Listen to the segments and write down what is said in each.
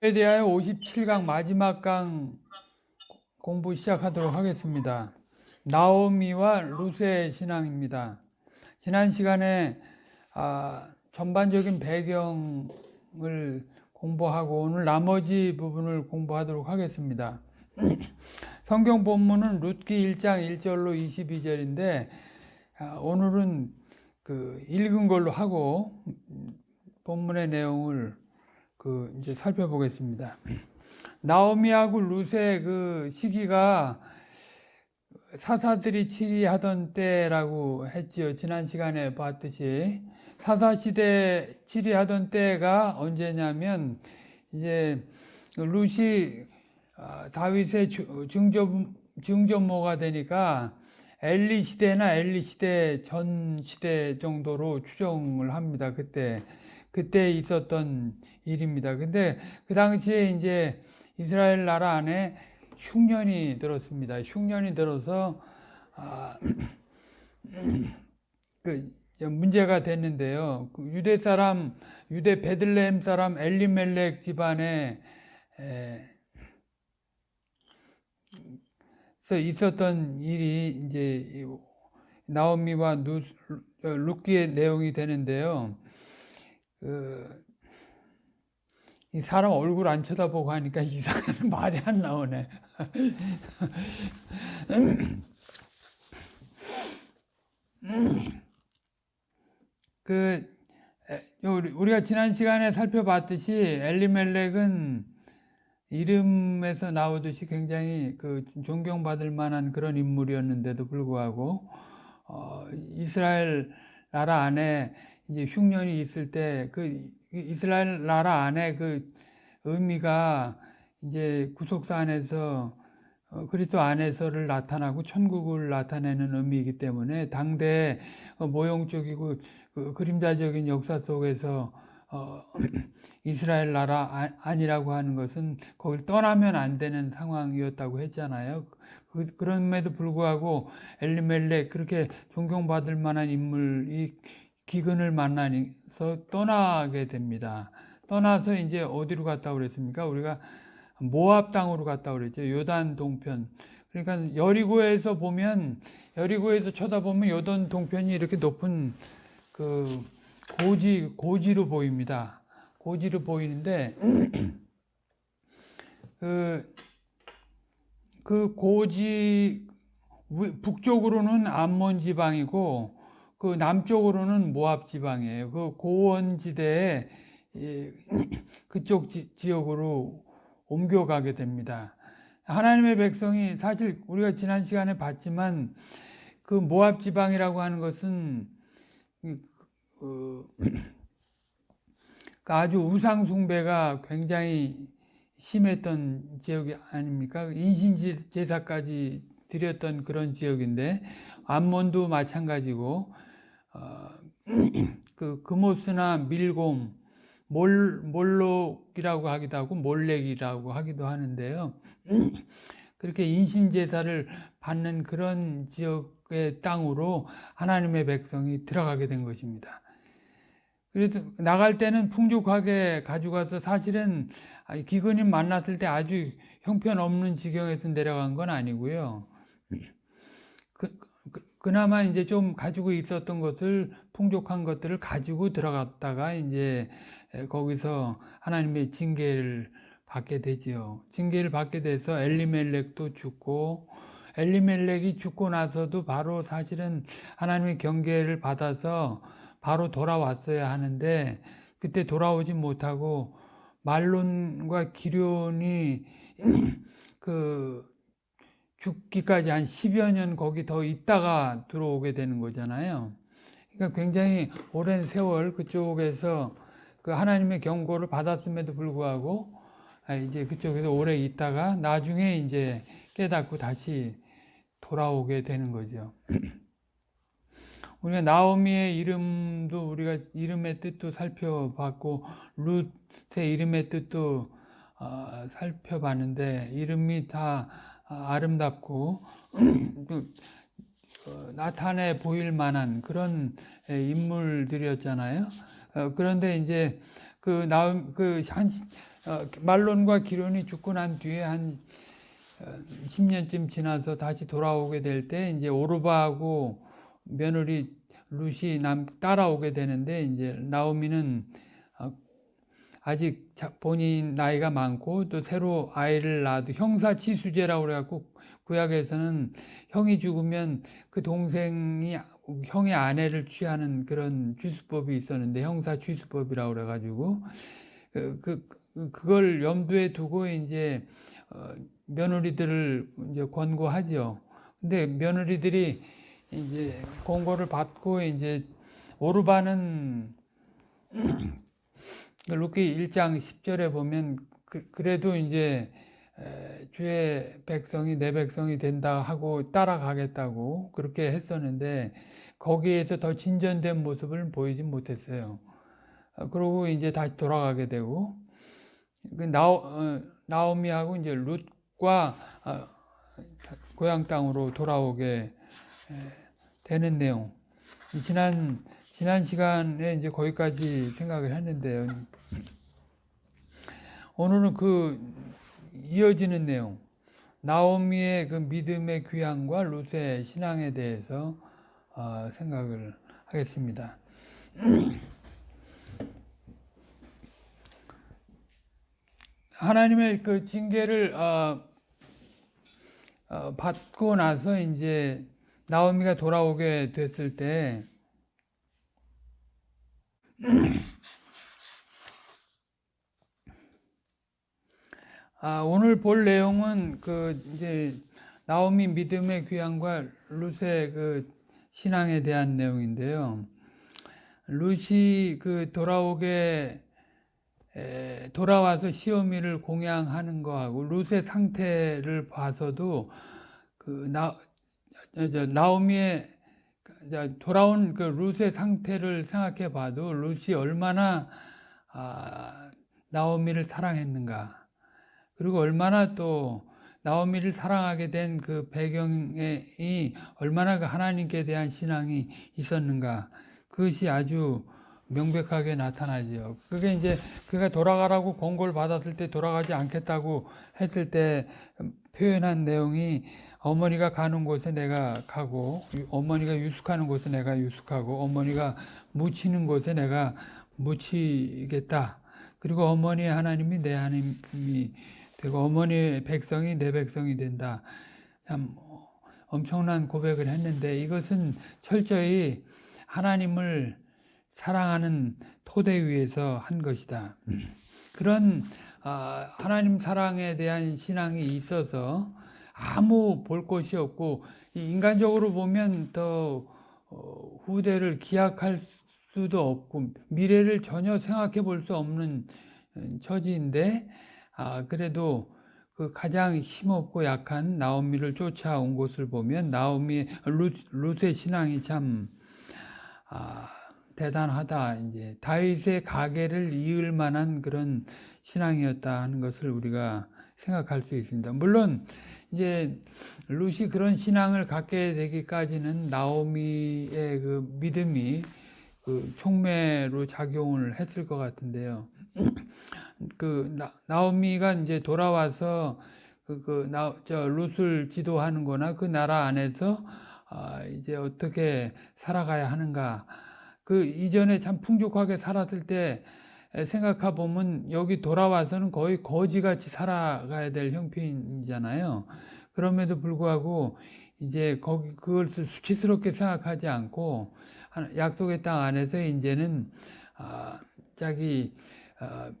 에 대하여 57강 마지막 강 공부 시작하도록 하겠습니다. 나오미와 루세 신앙입니다. 지난 시간에 아, 전반적인 배경을 공부하고 오늘 나머지 부분을 공부하도록 하겠습니다. 성경 본문은 룻기 1장 1절로 22절인데 아, 오늘은 그 읽은 걸로 하고 본문의 내용을 그 이제 살펴보겠습니다. 나오미하고 루세 그 시기가 사사들이 치리하던 때라고 했지요. 지난 시간에 봤듯이 사사 시대 치리하던 때가 언제냐면 이제 루시 아, 다윗의 증조 증조모가 되니까 엘리 시대나 엘리 시대 전 시대 정도로 추정을 합니다. 그때 그때 있었던 일입니다. 근데 그 당시에 이제 이스라엘 나라 안에 흉년이 들었습니다. 흉년이 들어서 아, 그 문제가 됐는데요. 그 유대 사람, 유대 베들레헴 사람 엘리멜렉 집안에 서 있었던 일이 이제 나오미와 루키의 내용이 되는데요. 그, 이 사람 얼굴 안 쳐다보고 하니까 이상한 말이 안 나오네. 그 우리가 지난 시간에 살펴봤듯이 엘리멜렉은 이름에서 나오듯이 굉장히 그 존경받을 만한 그런 인물이었는데도 불구하고 어, 이스라엘 나라 안에 이제 흉년이 있을 때 그 이스라엘 나라 안에 그 의미가 이제 구속사 안에서 어, 그리스도 안에서를 나타나고 천국을 나타내는 의미이기 때문에 당대 어, 모형적이고 그 그림자적인 역사 속에서 어, 이스라엘 나라 아니라고 하는 것은 거기를 떠나면 안 되는 상황이었다고 했잖아요. 그, 그럼에도 불구하고 엘리멜렉 그렇게 존경받을 만한 인물이 기근을 만나서 떠나게 됩니다. 떠나서 이제 어디로 갔다 그랬습니까? 우리가 모압 땅으로 갔다 그랬죠. 요단 동편. 그러니까 여리고에서 보면 여리고에서 쳐다보면 요단 동편이 이렇게 높은 그 고지 고지로 보입니다. 고지로 보이는데 그, 그 고지 북쪽으로는 암몬 지방이고 그 남쪽으로는 모압 지방이에요. 그 고원지대에 그쪽 지, 지역으로 옮겨가게 됩니다. 하나님의 백성이 사실 우리가 지난 시간에 봤지만 그 모압 지방이라고 하는 것은 그, 그 아주 우상 숭배가 굉장히 심했던 지역이 아닙니까? 인신 제사까지 드렸던 그런 지역인데 암몬도 마찬가지고 어, 그 금오스나 밀곰, 몰, 몰록이라고 하기도 하고 몰렉이라고 하기도 하는데요. 그렇게 인신제사를 받는 그런 지역의 땅으로 하나님의 백성이 들어가게 된 것입니다. 그래도 나갈 때는 풍족하게 가져가서 사실은 기근이 만났을 때 아주 형편없는 지경에서 내려간 건 아니고요. 그나마 이제 좀 가지고 있었던 것을 풍족한 것들을 가지고 들어갔다가 이제 거기서 하나님의 징계를 받게 되지요. 징계를 받게 돼서 엘리멜렉도 죽고 엘리멜렉이 죽고 나서도 바로 사실은 하나님의 경계를 받아서 바로 돌아왔어야 하는데 그때 돌아오지 못하고 말론과 기련이 그 죽기까지 한 10여 년 거기 더 있다가 들어오게 되는 거잖아요. 그러니까 굉장히 오랜 세월 그쪽에서 그 하나님의 경고를 받았음에도 불구하고 아, 이제 그쪽에서 오래 있다가 나중에 이제 깨닫고 다시 돌아오게 되는 거죠. 우리가 나오미의 이름도 우리가 이름의 뜻도 살펴봤고 룻의 이름의 뜻도 어, 살펴봤는데 이름이 다 아, 아름답고 그, 어, 나타내 보일 만한 그런 인물들이었잖아요. 어, 그런데 이제 그 나음 그한 어, 말론과 기론이 죽고 난 뒤에 한 10년쯤 지나서 다시 돌아오게 될 때 이제 오르바하고 며느리 룻이 남 따라오게 되는데 이제 나오미는 어, 아직 본인 나이가 많고 또 새로 아이를 낳아도 형사치수제라고 그래갖고 구약에서는 형이 죽으면 그 동생이 형의 아내를 취하는 그런 취수법이 있었는데 형사 취수법이라고 그래가지고 그, 그 그걸 염두에 두고 이제 어, 며느리들을 이제 권고하죠. 근데 며느리들이 이제 권고를 받고 이제 오르바는 룻기 1장 10절에 보면 그, 래도 이제 주의 백성이 내 백성이 된다 하고 따라가겠다고 그렇게 했었는데 거기에서 더 진전된 모습을 보이지 못했어요. 어, 그러고 이제 다시 돌아가게 되고 그 나오, 어, 나오미하고 이제 룻과 어, 고향 땅으로 돌아오게 되는 내용. 지난 지난 시간에 이제 거기까지 생각을 했는데요. 오늘은 그 이어지는 내용. 나오미의 그 믿음의 귀향과 룻의 신앙에 대해서 어, 생각을 하겠습니다. 하나님의 그 징계를 어, 어, 받고 나서 이제 나오미가 돌아오게 됐을 때 아, 오늘 볼 내용은 그 이제 나오미 믿음의 귀환과 룻의 그 신앙에 대한 내용인데요. 룻이 그 돌아오게 돌아와서 시어미를 공양하는 거하고 룻의 상태를 봐서도 그 나, 나오미의 돌아온 그 룻의 상태를 생각해 봐도 룻이 얼마나 아, 나오미를 사랑했는가 그리고 얼마나 또 나오미를 사랑하게 된 그 배경이 얼마나 그 하나님께 대한 신앙이 있었는가 그것이 아주 명백하게 나타나죠. 그게 이제 그가 돌아가라고 권고를 받았을 때 돌아가지 않겠다고 했을 때 표현한 내용이 어머니가 가는 곳에 내가 가고 어머니가 유숙하는 곳에 내가 유숙하고 어머니가 묻히는 곳에 내가 묻히겠다. 그리고 어머니의 하나님이 내 하나님이 되고 어머니의 백성이 내 백성이 된다. 참 엄청난 고백을 했는데 이것은 철저히 하나님을 사랑하는 토대 위에서 한 것이다. 그런 아, 하나님 사랑에 대한 신앙이 있어서 아무 볼 것이 없고 인간적으로 보면 더 어, 후대를 기약할 수도 없고 미래를 전혀 생각해 볼 수 없는 음, 처지인데 아, 그래도 그 가장 힘없고 약한 나오미를 쫓아온 것을 보면 나오미 루, 룻의 신앙이 참 아, 대단하다. 이제 다윗의 가계를 이을 만한 그런 신앙이었다 하는 것을 우리가 생각할 수 있습니다. 물론 이제 룻이 그런 신앙을 갖게 되기까지는 나오미의 그 믿음이 그 촉매로 작용을 했을 것 같은데요. 그 나, 나오미가 이제 돌아와서 그, 그, 나, 저, 룻을 지도하는 거나 그 나라 안에서, 아, 이제 어떻게 살아가야 하는가. 그 이전에 참 풍족하게 살았을 때 생각해 보면 여기 돌아와서는 거의 거지같이 살아가야 될 형편이잖아요. 그럼에도 불구하고 이제 거기 그것을 수치스럽게 생각하지 않고 약속의 땅 안에서 이제는 아, 자기 아,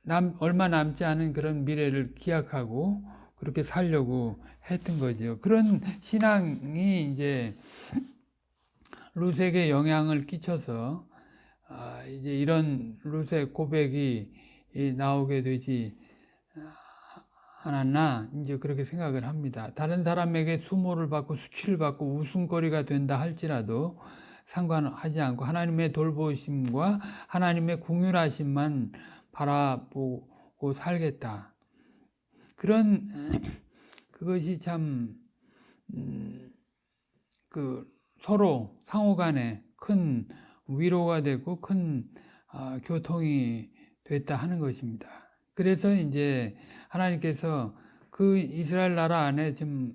남, 얼마 남지 않은 그런 미래를 기약하고 그렇게 살려고 했던 거죠. 그런 신앙이 이제 루색에 영향을 끼쳐서 아, 이제 이런 루색 고백이 나오게 되지 않았나 이제 그렇게 생각을 합니다. 다른 사람에게 수모를 받고 수치를 받고 웃음거리가 된다 할지라도 상관하지 않고 하나님의 돌보심과 하나님의 궁휼하심만 바라보고 살겠다. 그런 그것이 참 음, 그 서로 상호 간에 큰 위로가 되고 큰 어, 교통이 됐다 하는 것입니다. 그래서 이제 하나님께서 그 이스라엘 나라 안에 좀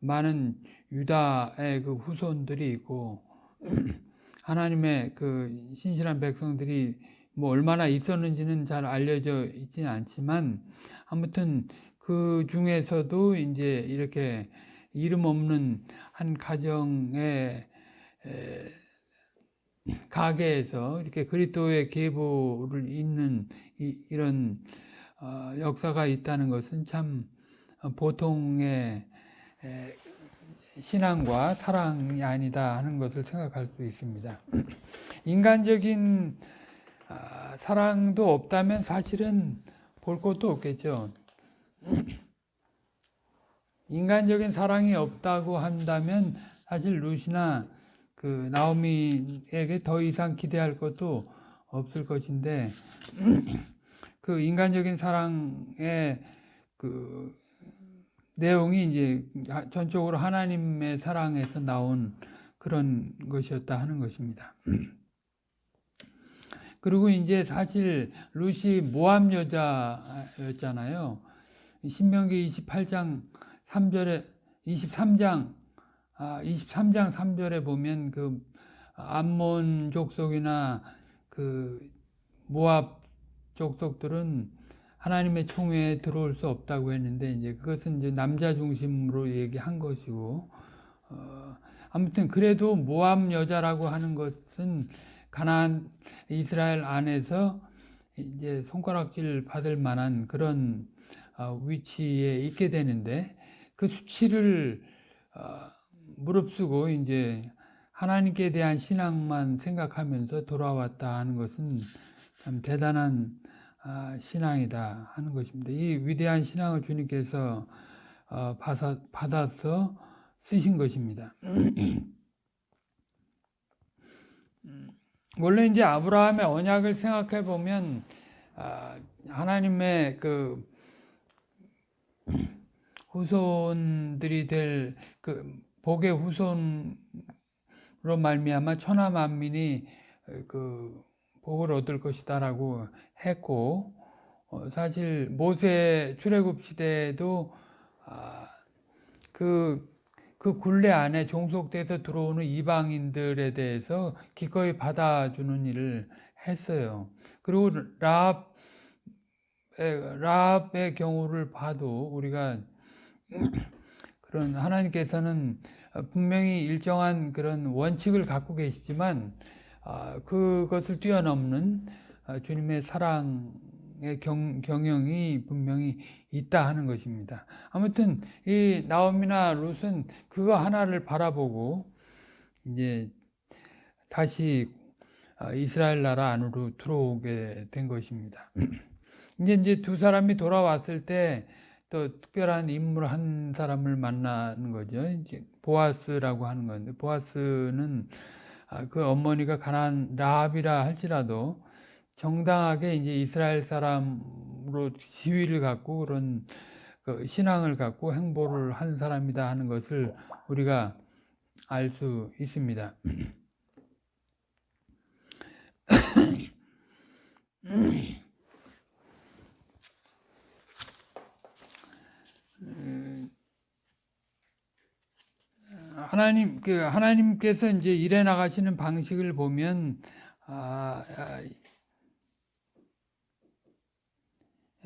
많은 유다의 그 후손들이 있고 하나님의 그 신실한 백성들이 뭐 얼마나 있었는지는 잘 알려져 있지는 않지만 아무튼 그 중에서도 이제 이렇게 이름 없는 한 가정의 가게에서 이렇게 그리스도의 계보를 잇는 이, 런 어, 역사가 있다는 것은 참 보통의 신앙과 사랑이 아니다 하는 것을 생각할 수 있습니다. 인간적인 아, 사랑도 없다면 사실은 볼 것도 없겠죠. 인간적인 사랑이 없다고 한다면 사실 루시나 그 나오미에게 더 이상 기대할 것도 없을 것인데 그 인간적인 사랑의 그 내용이 이제 전적으로 하나님의 사랑에서 나온 그런 것이었다 하는 것입니다. 그리고 이제 사실 루시 모함 여자였잖아요. 신명기 28장 3절에 23장 아, 23장 3절에 보면 그 암몬 족속이나 그 모압 족속들은 하나님의 총회에 들어올 수 없다고 했는데 이제 그것은 이제 남자 중심으로 얘기한 것이고 어, 아무튼 그래도 모압 여자라고 하는 것은 가나안 이스라엘 안에서 이제 손가락질 받을 만한 그런 어, 위치에 있게 되는데 그 수치를 어, 무릅쓰고 이제 하나님께 대한 신앙만 생각하면서 돌아왔다 하는 것은 참 대단한 아, 신앙이다 하는 것입니다. 이 위대한 신앙을 주님께서 어, 받아서 쓰신 것입니다. 원래 이제 아브라함의 언약을 생각해 보면 아, 하나님의 그 후손들이 될 그 복의 후손으로 말미암아 천하 만민이 그 복을 얻을 것이다라고 했고 어, 사실 모세 출애굽 시대에도 아, 그, 그 굴레 안에 종속돼서 들어오는 이방인들에 대해서 기꺼이 받아주는 일을 했어요. 그리고 라합 라합의 경우를 봐도 우리가 그런 하나님께서는 분명히 일정한 그런 원칙을 갖고 계시지만 아, 그것을 뛰어넘는 아, 주님의 사랑의 경, 경영이 분명히 있다 하는 것입니다. 아무튼 이 나옴이나 롯은 그거 하나를 바라보고 이제 다시 아, 이스라엘 나라 안으로 들어오게 된 것입니다. 이제 두 사람이 돌아왔을 때 또 특별한 인물 한 사람을 만나는 거죠. 이제 보아스라고 하는 건데 보아스는 아, 그 어머니가 가난 라합이라 할지라도 정당하게 이제 이스라엘 사람으로 지위를 갖고 그런 그 신앙을 갖고 행보를 한 사람이다 하는 것을 우리가 알 수 있습니다. 하나님 그 하나님께서 이제 일해 나가시는 방식을 보면 아, 아,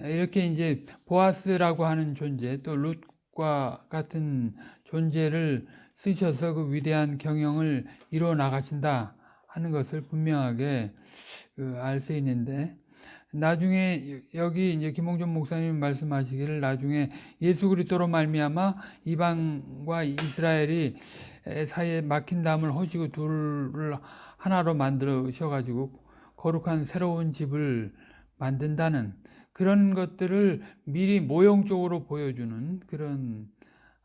이렇게 이제 보아스라고 하는 존재 또 룻과 같은 존재를 쓰셔서 그 위대한 경영을 이루어 나가신다 하는 것을 분명하게 그 알수 있는데 나중에 여기 이제 김홍준 목사님 말씀하시기를 나중에 예수 그리스도로 말미암아 이방과 이스라엘이 사이에 막힌 담을 허시고 둘을 하나로 만들으셔 가지고 거룩한 새로운 집을 만든다는 그런 것들을 미리 모형적으로 보여주는 그런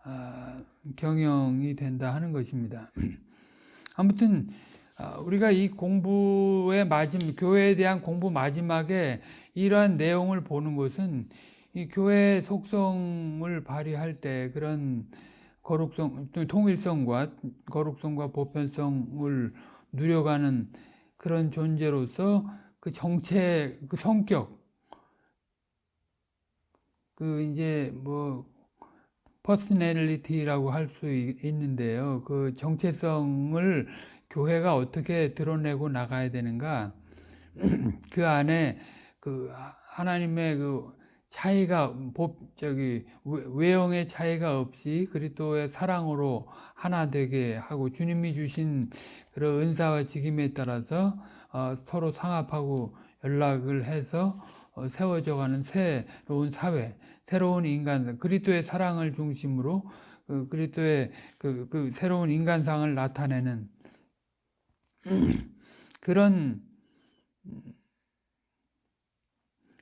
아, 경영이 된다 하는 것입니다. 아무튼 아, 우리가 이 공부의 마지막, 교회에 대한 공부 마지막에 이러한 내용을 보는 것은 이 교회의 속성을 발휘할 때 그런 거룩성, 통일성과 거룩성과 보편성을 누려가는 그런 존재로서 그 정체, 그 성격, 그 이제 뭐 personality라고 할 수 있는데요. 그 정체성을 교회가 어떻게 드러내고 나가야 되는가? 그 안에 그 하나님의 그 차이가 법 저기 외형의 차이가 없이 그리스도의 사랑으로 하나 되게 하고 주님이 주신 그런 은사와 직임에 따라서 어, 서로 상합하고 연락을 해서 어, 세워져가는 새로운 사회, 새로운 인간, 그리스도의 사랑을 중심으로 그 그리스도의 그, 그 새로운 인간상을 나타내는 그런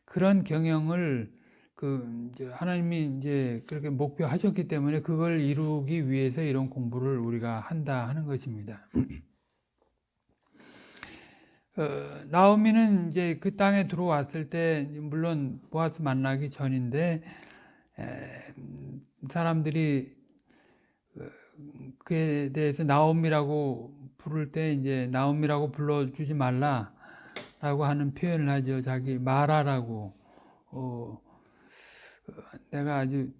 그런 경영을 그 하나님이 이제 그렇게 목표하셨기 때문에 그걸 이루기 위해서 이런 공부를 우리가 한다 하는 것입니다. 어, 나오미는 이제 그 땅에 들어왔을 때 물론 보아스 만나기 전인데 에, 사람들이 어, 그에 대해서 나옴이라고 부를 때 이제 나옴이라고 불러주지 말라라고 하는 표현을 하죠. 자기 마라라고 어, 내가 아주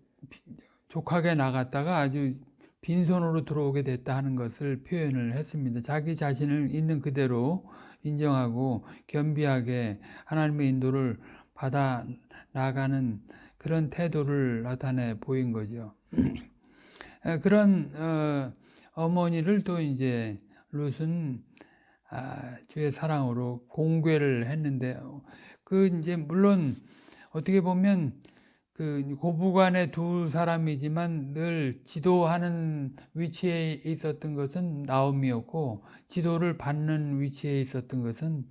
족하게 나갔다가 아주 빈손으로 들어오게 됐다 하는 것을 표현을 했습니다. 자기 자신을 있는 그대로 인정하고 겸비하게 하나님의 인도를 받아 나가는 그런 태도를 나타내 보인 거죠. 그런 어, 머니를 또 이제 룻은 아, 주의 사랑으로 공개를 했는데 그 이제 물론 어떻게 보면 그 고부간의 두 사람이지만 늘 지도하는 위치에 있었던 것은 나옴이었고 지도를 받는 위치에 있었던 것은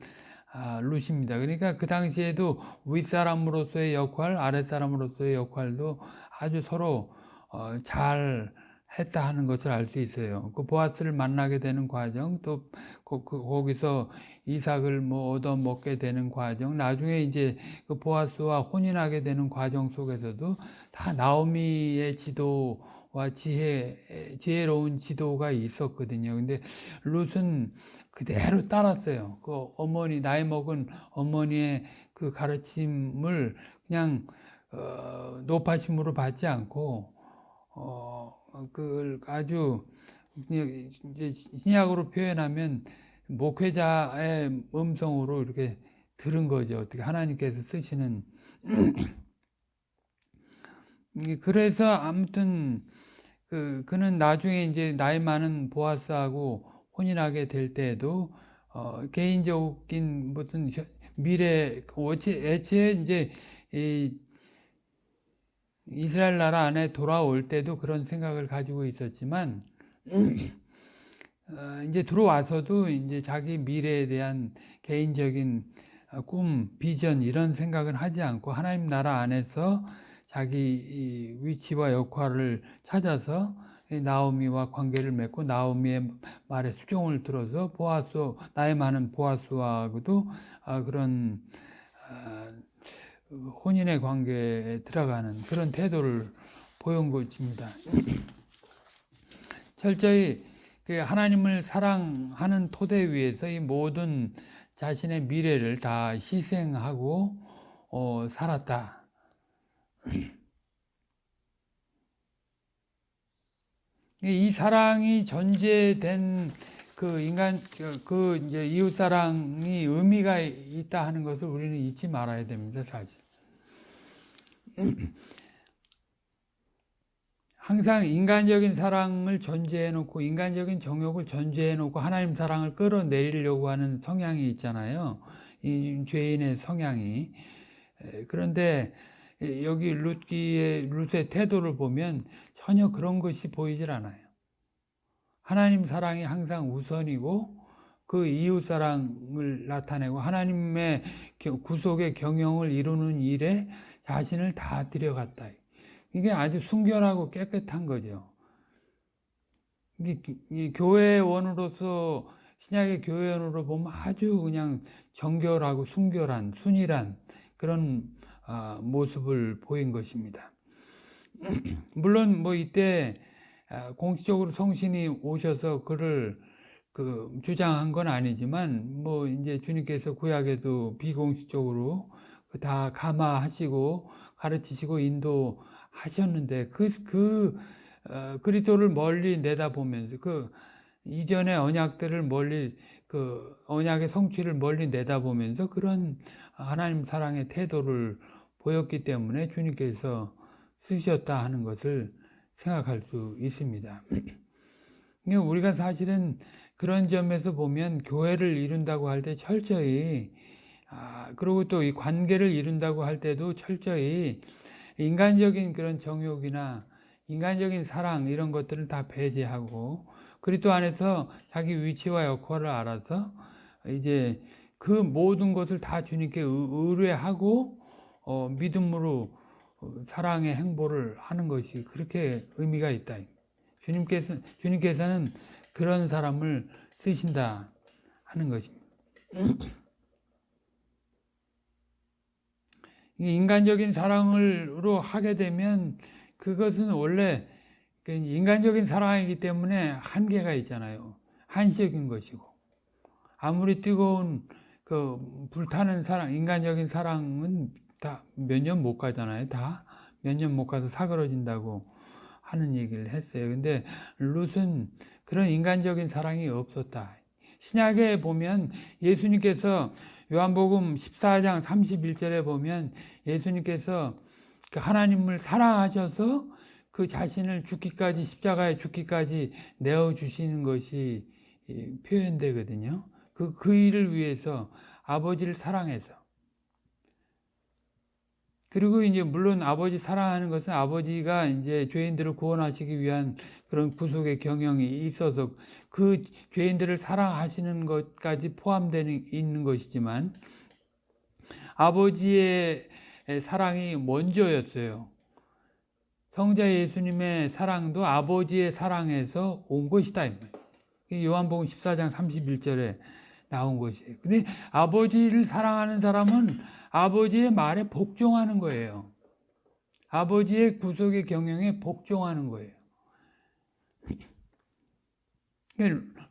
아, 룻입니다. 그러니까 그 당시에도 윗사람으로서의 역할, 아랫사람으로서의 역할도 아주 서로 어, 잘 했다 하는 것을 알 수 있어요. 그 보아스를 만나게 되는 과정, 또 그, 그, 거기서 이삭을 뭐 얻어 먹게 되는 과정, 나중에 이제 그 보아스와 혼인하게 되는 과정 속에서도 다 나오미의 지도와 지혜, 지혜로운 지도가 있었거든요. 근데 룻은 그대로 따랐어요. 그 어머니, 나이 먹은 어머니의 그 가르침을 그냥, 어, 높아심으로 받지 않고, 어, 그걸 아주 신약으로 표현하면 목회자의 음성으로 이렇게 들은 거죠. 어떻게 하나님께서 쓰시는 그래서 아무튼 그 그는 나중에 이제 나이 많은 보아스하고 혼인하게 될 때에도 어, 개인적인 무슨 미래 애초에 이제 이 이스라엘 나라 안에 돌아올 때도 그런 생각을 가지고 있었지만 어, 이제 들어와서도 이제 자기 미래에 대한 개인적인 어, 꿈, 비전 이런 생각은 하지 않고 하나님 나라 안에서 자기 위치와 역할을 찾아서 나오미와 관계를 맺고 나오미의 말에 수종을 들어서 보아스 나이 많은 보아스와도 아, 그런 혼인의 관계에 들어가는 그런 태도를 보인 것입니다. 철저히 그 하나님을 사랑하는 토대 위에서 이 모든 자신의 미래를 다 희생하고 어, 살았다. 이 사랑이 전제된 그 인간 그 이제 이웃 사랑이 의미가 있다 하는 것을 우리는 잊지 말아야 됩니다, 사실. 항상 인간적인 사랑을 전제해 놓고 인간적인 정욕을 전제해 놓고 하나님 사랑을 끌어내리려고 하는 성향이 있잖아요. 이 죄인의 성향이. 그런데 여기 룻기의 룻의 태도를 보면 전혀 그런 것이 보이질 않아요. 하나님 사랑이 항상 우선이고 그 이웃 사랑을 나타내고 하나님의 구속의 경영을 이루는 일에 자신을 다 들여갔다. 이게 아주 순결하고 깨끗한 거죠. 이 교회원으로서 신약의 교회원으로 보면 아주 그냥 정결하고 순결한 순일한 그런 아, 모습을 보인 것입니다. 물론 뭐 이때 아, 공식적으로 성신이 오셔서 그를 그 주장한 건 아니지만 뭐 이제 주님께서 구약에도 비공식적으로 다 감화하시고 가르치시고 인도하셨는데 그, 그 어, 그리스도를 멀리 내다보면서 그 이전의 언약들을 멀리 그 언약의 성취를 멀리 내다보면서 그런 하나님 사랑의 태도를 보였기 때문에 주님께서 쓰셨다 하는 것을 생각할 수 있습니다. 우리가 사실은 그런 점에서 보면 교회를 이룬다고 할 때 철저히 아, 그리고 또 이 관계를 이룬다고 할 때도 철저히 인간적인 그런 정욕이나 인간적인 사랑 이런 것들을 다 배제하고 그리스도 안에서 자기 위치와 역할을 알아서 이제 그 모든 것을 다 주님께 의뢰하고 어, 믿음으로 사랑의 행보를 하는 것이 그렇게 의미가 있다. 주님께서 주님께서는 그런 사람을 쓰신다 하는 것입니다. 인간적인 사랑으로 하게 되면 그것은 원래 그 인간적인 사랑이기 때문에 한계가 있잖아요. 한시적인 것이고 아무리 뜨거운 그 불타는 사랑, 인간적인 사랑은 다 몇 년 못 가잖아요. 다 몇 년 못 가서 사그러진다고 하는 얘기를 했어요. 근데 룻은 그런 인간적인 사랑이 없었다. 신약에 보면 예수님께서 요한복음 14장 31절에 보면 예수님께서 그 하나님을 사랑하셔서 그 자신을 죽기까지 십자가에 죽기까지 내어 주시는 것이 표현되거든요. 그, 그 일을 위해서 아버지를 사랑해서 그리고 이제 물론 아버지 사랑하는 것은 아버지가 이제 죄인들을 구원하시기 위한 그런 구속의 경영이 있어서 그 죄인들을 사랑하시는 것까지 포함되는 있는 것이지만 아버지의 사랑이 먼저였어요. 성자 예수님의 사랑도 아버지의 사랑에서 온 것이다. 요한복음 14장 31절에 나온 것이에요. 근데 아버지를 사랑하는 사람은 아버지의 말에 복종하는 거예요. 아버지의 구속의 경영에 복종하는 거예요.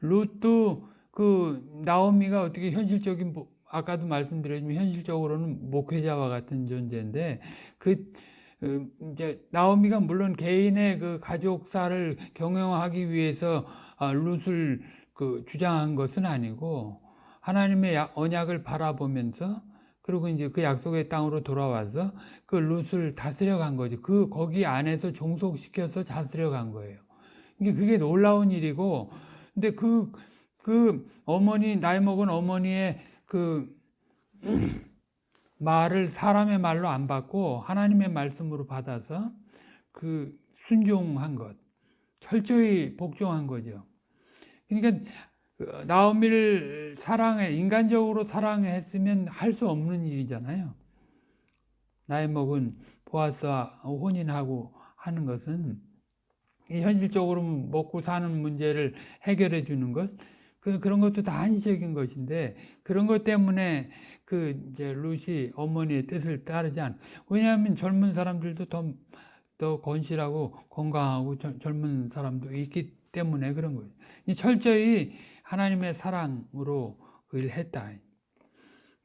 룻도 그 나오미가 어떻게 현실적인 아까도 말씀드렸지만 현실적으로는 목회자와 같은 존재인데 그 이제 나오미가 물론 개인의 그 가족사를 경영하기 위해서 아, 룻을 그 주장한 것은 아니고 하나님의 언약을 바라보면서 그리고 이제 그 약속의 땅으로 돌아와서 그 룻을 다스려 간 거죠. 그 거기 안에서 종속시켜서 다스려 간 거예요. 이게 그게 놀라운 일이고 근데 그, 그 어머니, 나이 먹은 어머니의 그 말을 사람의 말로 안 받고 하나님의 말씀으로 받아서 그 순종한 것, 철저히 복종한 거죠. 그러니까 그 나오미를 사랑해 인간적으로 사랑했으면 할 수 없는 일이잖아요. 나이 먹은 보아스와 혼인하고 하는 것은 현실적으로 먹고 사는 문제를 해결해 주는 것 그, 그런 것도 다 한시적인 것인데 그런 것 때문에 그 이제 루시 어머니의 뜻을 따르지 않. 왜냐하면 젊은 사람들도 더, 더 건실하고 건강하고 저, 젊은 사람도 있기 때문에 그런 거예요. 철저히 하나님의 사랑으로 그 일을 했다.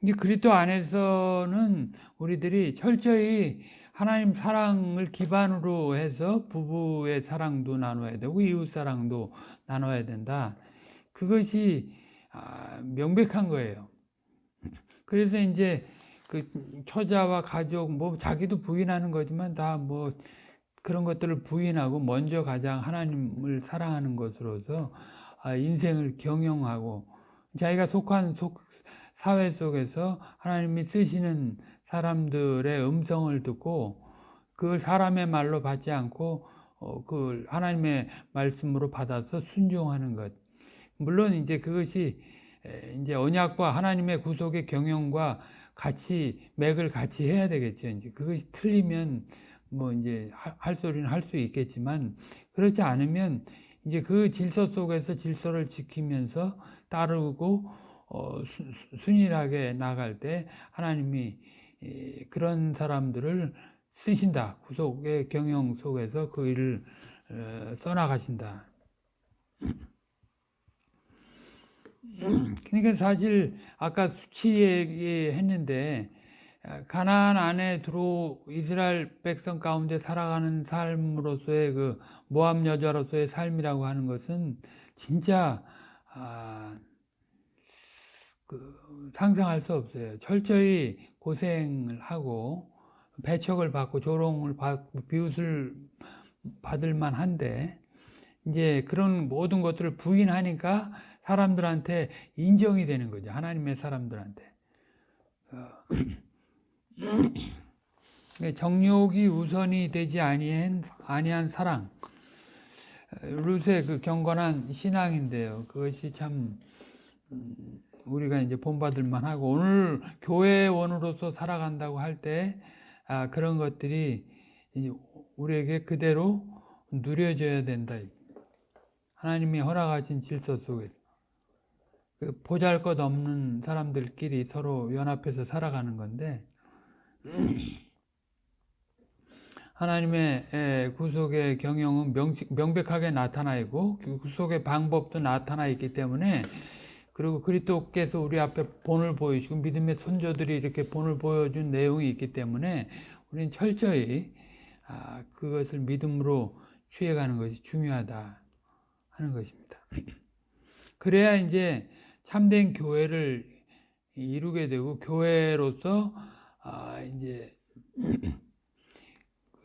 이게 그리스도 안에서는 우리들이 철저히 하나님 사랑을 기반으로 해서 부부의 사랑도 나눠야 되고 이웃 사랑도 나눠야 된다. 그것이 아, 명백한 거예요. 그래서 이제 그 처자와 가족 뭐 자기도 부인하는 거지만 다뭐 그런 것들을 부인하고 먼저 가장 하나님을 사랑하는 것으로서 아, 인생을 경영하고 자기가 속한 속 사회 속에서 하나님이 쓰시는 사람들의 음성을 듣고 그걸 사람의 말로 받지 않고 어, 그걸 하나님의 말씀으로 받아서 순종하는 것. 물론 이제 그것이 이제 언약과 하나님의 구속의 경영과 같이 맥을 같이 해야 되겠죠. 이제 그것이 틀리면 뭐 이제 할 소리는 할 수 있겠지만 그렇지 않으면 이제 그 질서 속에서 질서를 지키면서 따르고 어, 순일하게 나갈 때 하나님이 그런 사람들을 쓰신다. 구속의 경영 속에서 그 일을 어, 써나가신다. 그러니까 사실 아까 수치 얘기했는데 가나안 안에 들어 이스라엘 백성 가운데 살아가는 삶으로서의 그 모함 여자로서의 삶이라고 하는 것은 진짜 아, 그 상상할 수 없어요. 철저히 고생을 하고 배척을 받고 조롱을 받고 비웃을 받을 만한데 이제 그런 모든 것들을 부인하니까 사람들한테 인정이 되는 거죠. 하나님의 사람들한테. 어, 정욕이 우선이 되지 아니한, 아니한 사랑. 룻의 그 경건한 신앙인데요. 그것이 참 음, 우리가 이제 본받을 만하고 오늘 교회원으로서 살아간다고 할때 아, 그런 것들이 우리에게 그대로 누려져야 된다. 하나님이 허락하신 질서 속에서 그 보잘것 없는 사람들끼리 서로 연합해서 살아가는 건데 하나님의 구속의 경영은 명백하게 나타나 있고 그 구속의 방법도 나타나 있기 때문에 그리고 그리스도께서 우리 앞에 본을 보여주고 믿음의 선조들이 이렇게 본을 보여준 내용이 있기 때문에 우리는 철저히 아, 그것을 믿음으로 취해가는 것이 중요하다 하는 것입니다. 그래야 이제 참된 교회를 이루게 되고 교회로서 아, 이제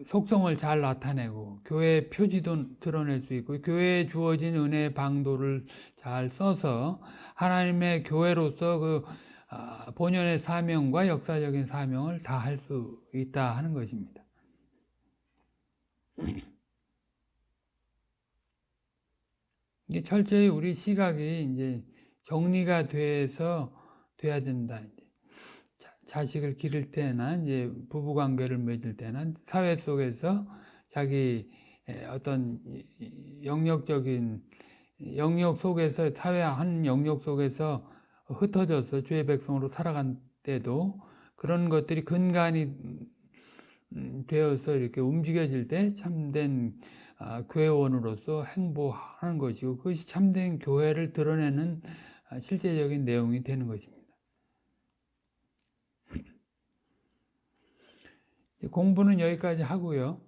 속성을 잘 나타내고 교회 표지도 드러낼 수 있고 교회에 주어진 은혜의 방도를 잘 써서 하나님의 교회로서 그 아, 본연의 사명과 역사적인 사명을 다 할 수 있다 하는 것입니다. 이게 철저히 우리 시각이 이제 정리가 돼서 돼야 된다. 자식을 기를 때나 이제 부부 관계를 맺을 때나 사회 속에서 자기 어떤 영역적인 영역 속에서 사회 한 영역 속에서 흩어져서 주의 백성으로 살아간 때도 그런 것들이 근간이 되어서 이렇게 움직여질 때 참된 아, 교회원으로서 행보하는 것이고 그것이 참된 교회를 드러내는 아, 실제적인 내용이 되는 것입니다. 공부는 여기까지 하고요.